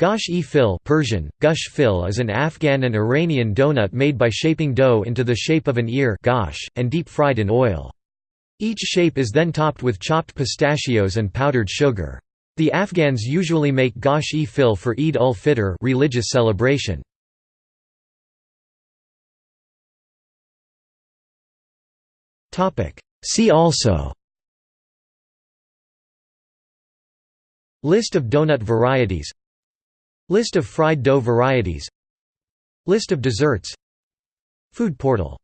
Gosh-e Persian, gush fil is an Afghan and Iranian donut made by shaping dough into the shape of an ear gosh, and deep-fried in oil. Each shape is then topped with chopped pistachios and powdered sugar. The Afghans usually make gosh-e fil for Eid ul-Fitr religious celebration. See also List of donut varieties List of fried dough varieties. List of desserts. Food portal